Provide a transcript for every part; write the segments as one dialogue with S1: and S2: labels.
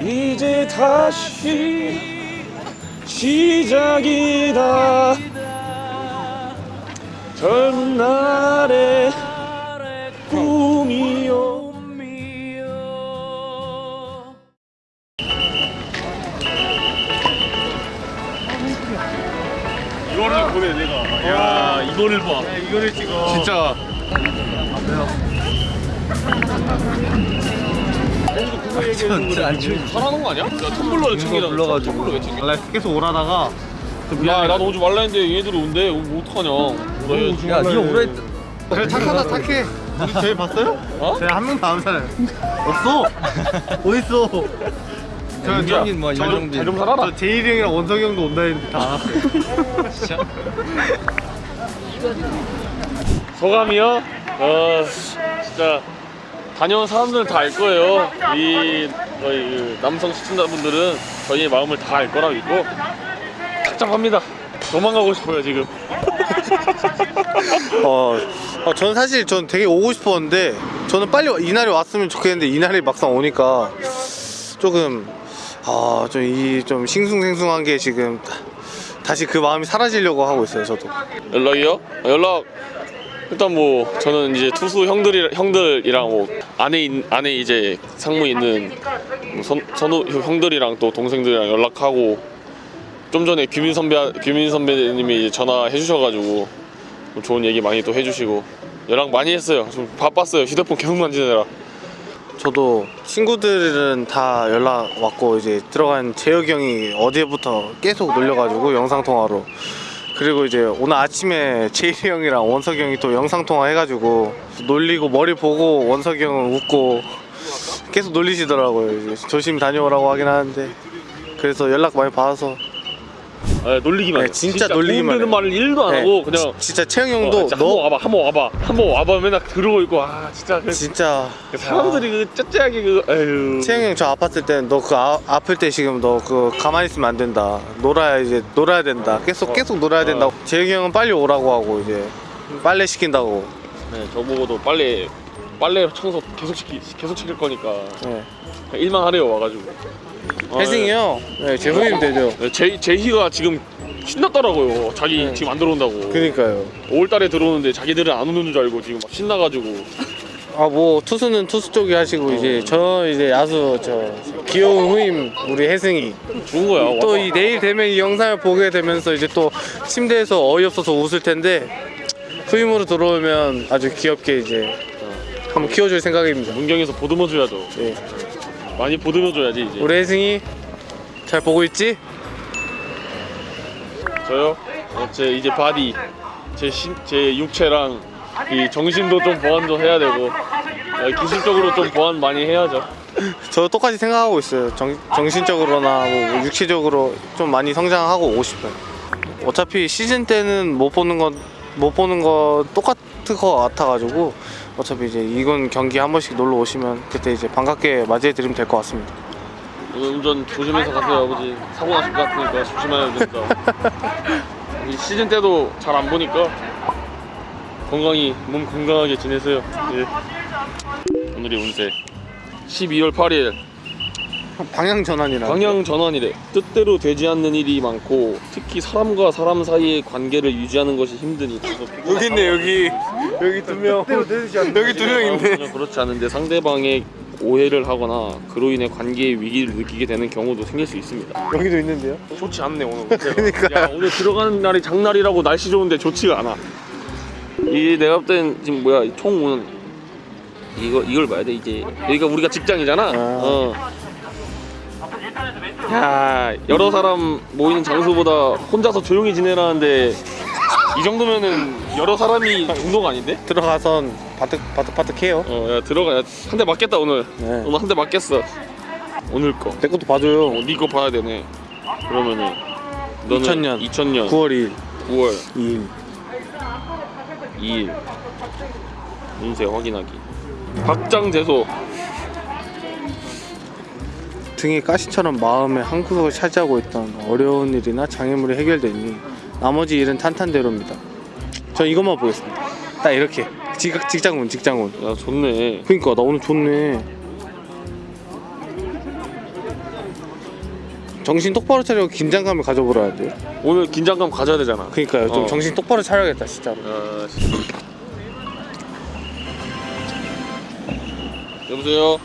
S1: 이제 다시 시작이다. 젊은 날의 꿈이요. 이거를 보내 내가. 야 이거를 봐. 이거를 찍어. 진짜
S2: 진짜 안 추워.
S1: 잘하는 거 아니야? 야 텀블러를 챙기라
S2: 불러가지고.
S1: 텀블러 왜 챙겨?
S2: 원래 계속 오라다가
S1: 야 나도 오지 말라 했는데 얘들이 온대. 뭐 어떡하냐. 오라
S2: 야 니가 오라 했 그래 착하다 착해. 우리 쟤 봤어요?
S1: 어?
S2: 쟤한 명도 안 살아요. 없어? 어딨어? 저
S1: 윤정인
S2: 뭐
S1: 잘좀 잘좀 살아라.
S2: 저 제일이 형이랑 원석이 형도 온다 했는데 다. 왔어요
S1: 소감이요? 어 진짜 다녀온 사람들은 다 알 거예요. 이 저희 그 남성 시청자분들은 저희의 마음을 다 알 거라고 믿고. 착잡합니다. 도망가고 싶어요 지금.
S2: 어, 어, 저는 사실 전 되게 오고 싶었는데 저는 빨리 이날이 왔으면 좋겠는데 이날이 막상 오니까 조금 아, 좀 이 좀 싱숭생숭한 게 지금 다시 그 마음이 사라지려고 하고 있어요, 저도.
S1: 연락이요? 연락 일단 뭐 저는 이제 투수 형들이 형들이랑 뭐 안에 있, 안에 이제 상무 있는 뭐 선, 선우 형들이랑 또 동생들이랑 연락하고 좀 전에 규민 선배 규민 선배님이 전화해 주셔가지고 좀 좋은 얘기 많이 또 해주시고 연락 많이 했어요. 좀 바빴어요. 휴대폰 계속 만지느라.
S2: 저도 친구들은 다 연락 왔고 이제 들어간 재혁이 형이 어제부터 계속 놀려가지고 영상 통화로 그리고 이제 오늘 아침에 제일이 형이랑 원석이 형이 또 영상 통화 해가지고 놀리고 머리 보고 원석이 형은 웃고 계속 놀리시더라고요. 이제 조심히 다녀오라고 하긴 하는데 그래서 연락 많이 받아서
S1: 아, 놀리기만
S2: 네,
S1: 해요.
S2: 진짜 놀리기만 해요.
S1: 말을 1도 안
S2: 네,
S1: 하고 그냥
S2: 지- 진짜 채영
S1: 어,
S2: 형도
S1: 진짜 한번
S2: 너
S1: 와봐 한번 와봐. 한번 와봐 맨날 그러고 있고 아 진짜 그
S2: 진짜.
S1: 사람들이 그 째째하게 그 에휴
S2: 채영 형 저 아팠을 때너그 아플 때 지금 너 그 가만히 있으면 안 된다. 놀아야 이제 놀아야 된다. 계속 계속 놀아야 된다고. 재혁이 형은 빨리 오라고 하고 이제 빨래 시킨다고.
S1: 네, 저보고도 빨래 빨래 청소 계속 시키 계속 시킬 거니까.
S2: 네.
S1: 일만 하래요 와가지고. 아,
S2: 혜승이 형 네, 제 후임 되죠
S1: 네, 제 제희가 지금 신났더라고요. 자기
S2: 네.
S1: 지금 안 들어온다고.
S2: 그니까요
S1: 5월달에 들어오는데 자기들은 안 오는 줄 알고 지금 막 신나가지고.
S2: 아 뭐 투수는 투수 쪽이 하시고 이제 저 이제 야수 저 귀여운 후임 우리 혜승이
S1: 좋은 거야.
S2: 또. 이 내일 되면 이 영상을 보게 되면서 이제 또 침대에서 어이없어서 웃을 텐데 후임으로 들어오면 아주 귀엽게 이제 한번 키워줄 생각입니다
S1: 문경에서 보듬어 줘야죠.
S2: 예.
S1: 많이 보듬어 줘야지 이제.
S2: 우리 혜승이 잘 보고 있지?
S1: 저요? 어, 제 이제 바디, 제, 신, 제 육체랑 이 정신도 좀 보완 좀 해야 되고 어, 기술적으로 좀 보완 많이 해야죠.
S2: 저 똑같이 생각하고 있어요 정, 정신적으로나 뭐 육체적으로 좀 많이 성장하고 오고 싶어요 어차피 시즌 때는 못 보는 건못 보는 거 똑같을 것 같아가지고 어차피 이제 이건 경기 한 번씩 놀러 오시면 그때 이제 반갑게 맞이해 드리면 될 것 같습니다.
S1: 오늘 운전 조심해서 가세요 아버지. 사고 나실 것 같으니까 조심해야 된다. 이 시즌 때도 잘 안 보니까 건강히 몸 건강하게 지내세요. 예. 오늘이 운세. 12월 8일
S2: 방향 전환이라
S1: 방향 전환이래. 뜻대로 되지 않는 일이 많고 특히 사람과 사람 사이의 관계를 유지하는 것이 힘드니.
S2: 여기 있네 여기. 여기 두명. 여기 두 명 있네.
S1: 전혀 그렇지 않은데 상대방의 오해를 하거나 그로 인해 관계의 위기를 느끼게 되는 경우도 생길 수 있습니다.
S2: 여기도 있는데요?
S1: 좋지 않네 오늘. 운세가.
S2: 그러니까요.
S1: 야 오늘 들어가는 날이 장날이라고 날씨 좋은데 좋지가 않아. 이게 내가 볼 땐 지금 뭐야 총 오는 이거 이걸 봐야 돼 이제. 여기가 우리가 직장이잖아. 어. 야 여러 사람 모이는 장소보다 혼자서 조용히 지내라는데 이 정도면은 여러 사람이 정도가 아닌데?
S2: 들어가선 바득 바득 바득해요.
S1: 어야 들어가. 한 대 맞겠다 오늘.
S2: 네.
S1: 오늘 한 대 맞겠어. 오늘 거.
S2: 내 것도 봐줘요.
S1: 어, 니거 봐야 되네. 그러면은 너는
S2: 2000년.
S1: 2000년.
S2: 9월 2일.
S1: 9월.
S2: 2일.
S1: 2일. 운세 확인하기. 박장대소
S2: 등에 가시처럼 마음의 한 구석을 차지하고 있던 어려운 일이나 장애물이 해결되니 나머지 일은 탄탄대로입니다. 전 이것만 보겠습니다. 딱 이렇게 직, 직장운 직장운.
S1: 야 좋네
S2: 그러니까 나 오늘 좋네. 정신 똑바로 차리고 긴장감을 가져보라는데요.
S1: 오늘 긴장감 가져야 되잖아.
S2: 그러니까요. 좀
S1: 어.
S2: 정신 똑바로 차려야겠다 진짜로.
S1: 아, 씨. 여보세요.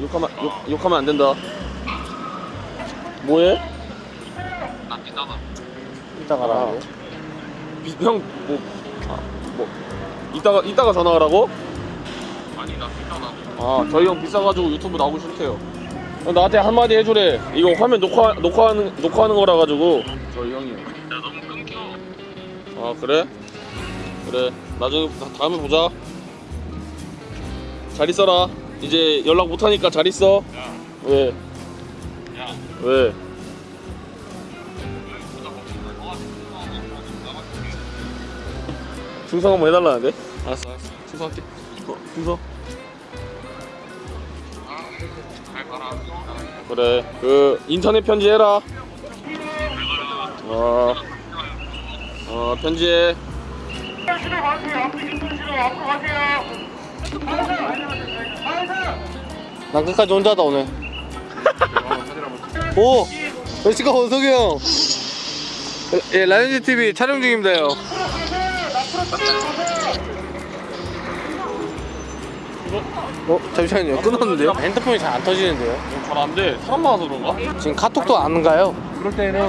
S1: 욕하면 욕, 욕하면 안 된다. 뭐해?
S2: 이따 가라.
S1: 비- 형, 뭐, 아, 뭐, 이따가, 이따가 전화하라고? 아니, 나 비싸다. 아, 저희 형 비싸가지고 유튜브 나오기 싫대요. 형, 나한테 한마디 해주래. 이거 화면 녹화, 녹화하는, 녹화하는 거라 가지고. 저희 형이. 야, 너무 끊겨. 아, 그래? 그래. 나중에, 다- 다음에 보자. 잘 있어라. 이제 연락 못하니까 잘 있어. 왜? 왜? 충성 한번 해달라는데? 알았어 알았어. 충성할게. 어, 충성. 그래 그 인터넷 편지해라. 어, 어 편지해
S2: 난 끝까지 혼자다 오늘. 오, 멸치가 원석이 형. 예, 라이언즈 TV 촬영 중입니다요. 어, 잠시만요. 끊었는데요? 핸드폰이 잘 안 터지는데요?
S1: 잘 안돼 사람 많아서 그런가?
S2: 지금 카톡도 안 가요.
S3: 그럴 때는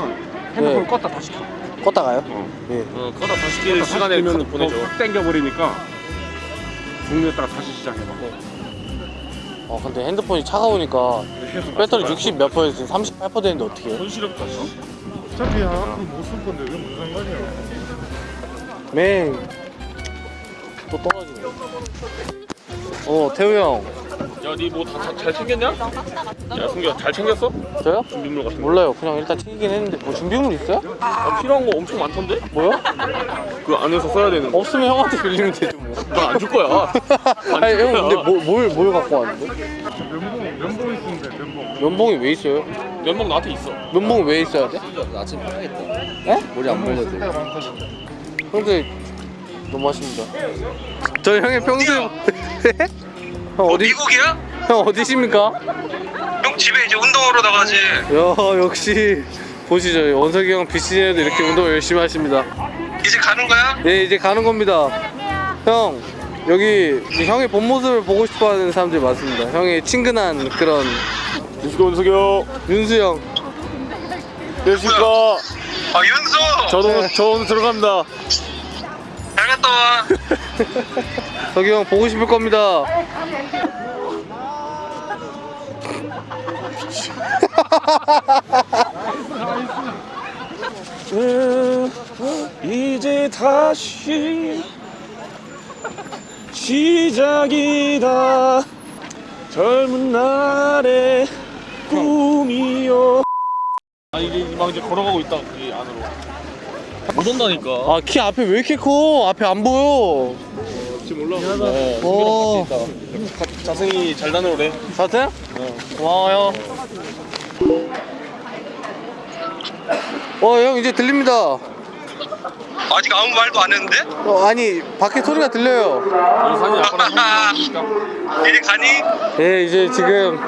S3: 핸드폰
S2: 네.
S3: 껐다 다시 켜.
S2: 껐다 가요? 예.
S1: 어 그러다 다시 끼는 시간에
S3: 면확 땡겨버리니까 종료했다가 다시 시작해봐.
S2: 어, 근데 핸드폰이 차가우니까 배터리 60 몇 퍼센트, 38% 되는데 어떻게 해요?
S1: 손실없다 씨.
S3: 어차피 못쓸 건데 왜 무슨 상관이야?
S2: 맹. 또 떨어지네. 어, 태우 형.
S1: 야니 뭐 다 잘 챙겼냐? 야 승규야 잘 챙겼어?
S2: 저요?
S1: 준비물 같은 거
S2: 몰라요. 그냥 일단 챙기긴 했는데 뭐 준비물 있어요?
S1: 아, 필요한 거 엄청 많던데?
S2: 뭐요?
S1: 그 안에서 써야 되는 거
S2: 없으면 형한테 빌리면 되죠
S1: 안 줄 거야
S2: 아니 형 근데 뭐, 뭘, 뭘 갖고 왔는 데?
S3: 면봉 면봉 있으면 돼 면봉.
S2: 면봉이 왜 있어요?
S1: 면목 나한테 있어
S2: 면봉이 왜 있어야 돼?
S4: 아침 편하겠다.
S2: 에?
S4: 머리 안 말려도 돼.
S2: 근데 너무 하십니다. 저 형의 평소에 형 어디
S5: 미국이야?
S2: 형 어디십니까?
S5: 형 집에 이제 운동하러 나가지.
S2: 야 역시 보시죠 원석이 형 BC에도 이렇게 운동 열심히 하십니다.
S5: 이제 가는 거야?
S2: 네 이제 가는 겁니다. 형 여기 형의 본 모습을 보고 싶어하는 사람들이 많습니다. 형의 친근한 그런
S1: 윤수교 윤수교
S2: 윤수 형.
S1: 안녕하십니까
S5: 아 윤수.
S1: 저 오늘 저 오늘 들어갑니다
S5: 잘 갔다 와.
S2: 석이 형 보고 싶을 겁니다.
S1: 이제 다시 시작이다 젊은 날의 꿈이요 아 이게 막 이제 걸어가고 있다 그 안으로 못 온다니까
S2: 아 키 앞에 왜 이렇게 커? 앞에 안 보여.
S1: 지금 올라오고
S2: 어.
S1: 있다 자승이 잘 다녀오래
S2: 사태? 고마워요. 어, 형 이제 들립니다.
S5: 아직 아무 말도 안 했는데?
S2: 어, 아니 밖에 소리가 들려요.
S5: 이제 가니?
S2: 예, 이제 지금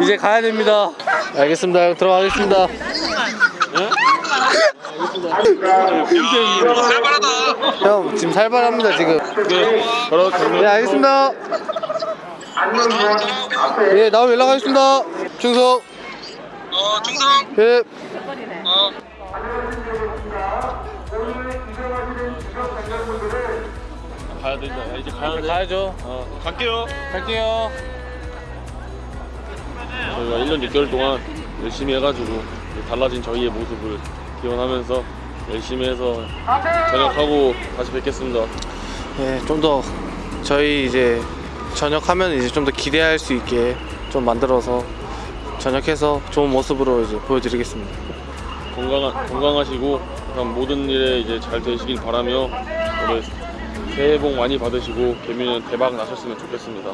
S2: 이제 가야 됩니다. 알겠습니다. 형 들어가겠습니다.
S5: 야, 살벌하다.
S2: 형 지금 살벌합니다 지금.
S1: 네
S2: 네, 알겠습니다. 예, 나오면 연락하겠습니다. 충성.
S5: 어 충성.
S2: 예.
S1: 가야 된다 야, 이제 가야 돼
S2: 가야죠.
S1: 어, 갈게요
S2: 갈게요.
S1: 저희가 1년 6개월 동안 열심히 해가지고 달라진 저희의 모습을 기원하면서 열심히 해서 전역하고 다시 뵙겠습니다.
S2: 예, 좀더 저희 이제 전역하면 이제 좀 더 기대할 수 있게 좀 만들어서 전역해서 좋은 모습으로 이제 보여드리겠습니다.
S1: 건강 건강하시고 모든 일에 이제 잘 되시길 바라며 올해 새해 복 많이 받으시고 개미는 대박 나셨으면 좋겠습니다.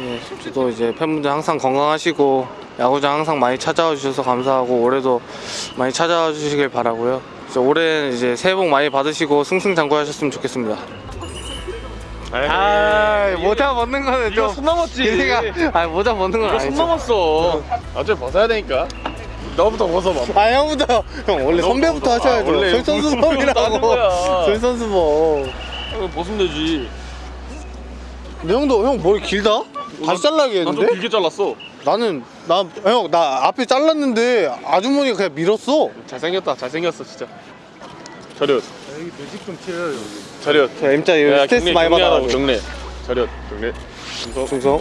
S2: 예, 저도 이제 팬분들 항상 건강하시고 야구장 항상 많이 찾아와 주셔서 감사하고 올해도 많이 찾아와 주시길 바라고요. 올해는 이제 새해 복 많이 받으시고 승승장구하셨으면 좋겠습니다. 아, 모자 벗는 거는
S1: 이거 손 남았지.
S2: 기대가 아 모자 벗는 건 아니죠.
S1: 남았어. 어차피 벗어야 되니까. 너부터 벗어봐.
S2: 아 형부터 형 원래 선배부터 하셔야죠
S1: 아, 원래 따는
S2: 솔선수범이라고. 솔선수범
S1: 어, 벗으면 되지.
S2: 근데 형도 형 머리 길다? 다시
S1: 난좀
S2: 잘라야겠는데?
S1: 길게 잘랐어.
S2: 나는 나 형 나 앞에 잘랐는데 아주머니가 그냥 밀었어
S1: 잘생겼다. 잘생겼어 진짜. 저렷.
S3: 여기 배식 좀 치러요 여기
S1: 저렷.
S2: 자 M자 이거
S1: 야,
S2: 스트레스
S1: 경례,
S2: 많이 받아가지고
S1: 경례. 저렷. 경례. 중성.
S2: 중성